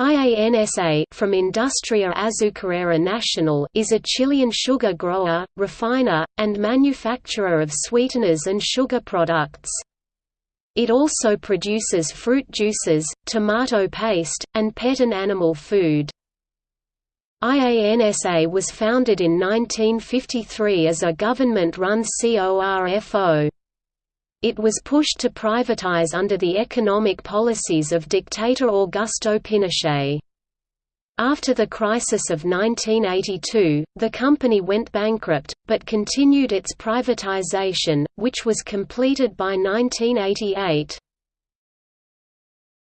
IANSA from Industria Azucarera Nacional is a Chilean sugar grower, refiner, and manufacturer of sweeteners and sugar products. It also produces fruit juices, tomato paste, and pet and animal food. IANSA was founded in 1953 as a government-run CORFO. It was pushed to privatize under the economic policies of dictator Augusto Pinochet. After the crisis of 1982, the company went bankrupt, but continued its privatization, which was completed by 1988.